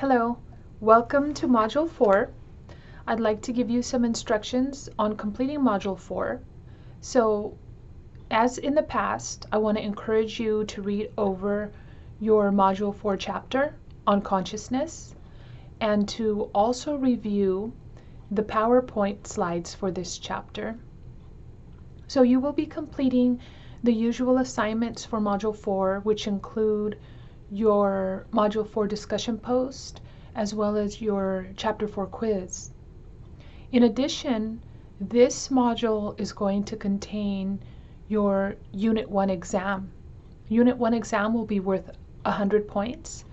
Hello, welcome to Module 4. I'd like to give you some instructions on completing Module 4. So, as in the past, I want to encourage you to read over your Module 4 chapter on consciousness and to also review the PowerPoint slides for this chapter. So you will be completing the usual assignments for Module 4, which include your Module 4 discussion post, as well as your Chapter 4 quiz. In addition, this module is going to contain your Unit 1 exam. Unit 1 exam will be worth 100 points,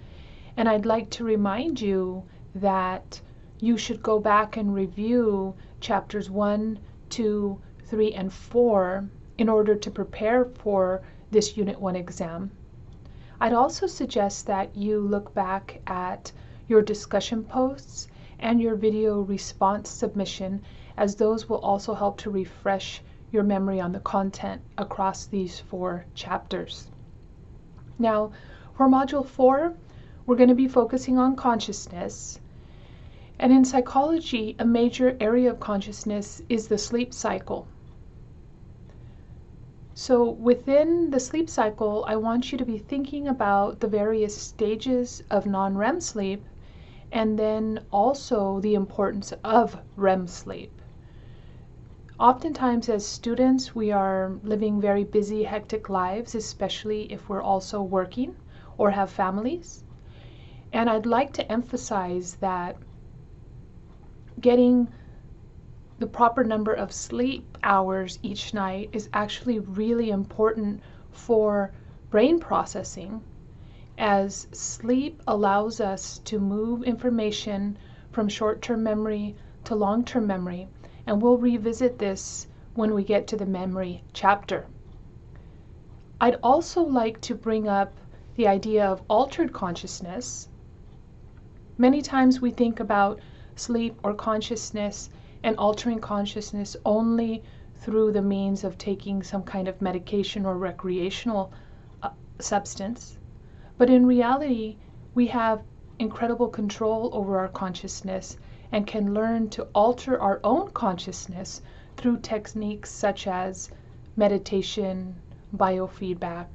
and I'd like to remind you that you should go back and review chapters 1, 2, 3, and 4 in order to prepare for this Unit 1 exam. I'd also suggest that you look back at your discussion posts and your video response submission as those will also help to refresh your memory on the content across these four chapters. Now, for Module 4, we're going to be focusing on consciousness. And in psychology, a major area of consciousness is the sleep cycle. So within the sleep cycle, I want you to be thinking about the various stages of non-REM sleep and then also the importance of REM sleep. Oftentimes as students, we are living very busy, hectic lives, especially if we're also working or have families. And I'd like to emphasize that getting the proper number of sleep hours each night is actually really important for brain processing as sleep allows us to move information from short-term memory to long-term memory and we'll revisit this when we get to the memory chapter. I'd also like to bring up the idea of altered consciousness. Many times we think about sleep or consciousness and altering consciousness only through the means of taking some kind of medication or recreational uh, substance. But in reality, we have incredible control over our consciousness and can learn to alter our own consciousness through techniques such as meditation, biofeedback,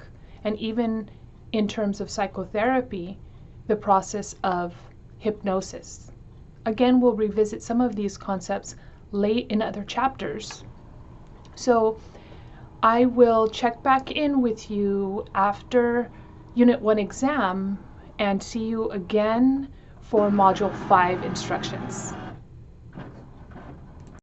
and even in terms of psychotherapy, the process of hypnosis. Again, we'll revisit some of these concepts late in other chapters. So I will check back in with you after Unit 1 exam and see you again for Module 5 instructions.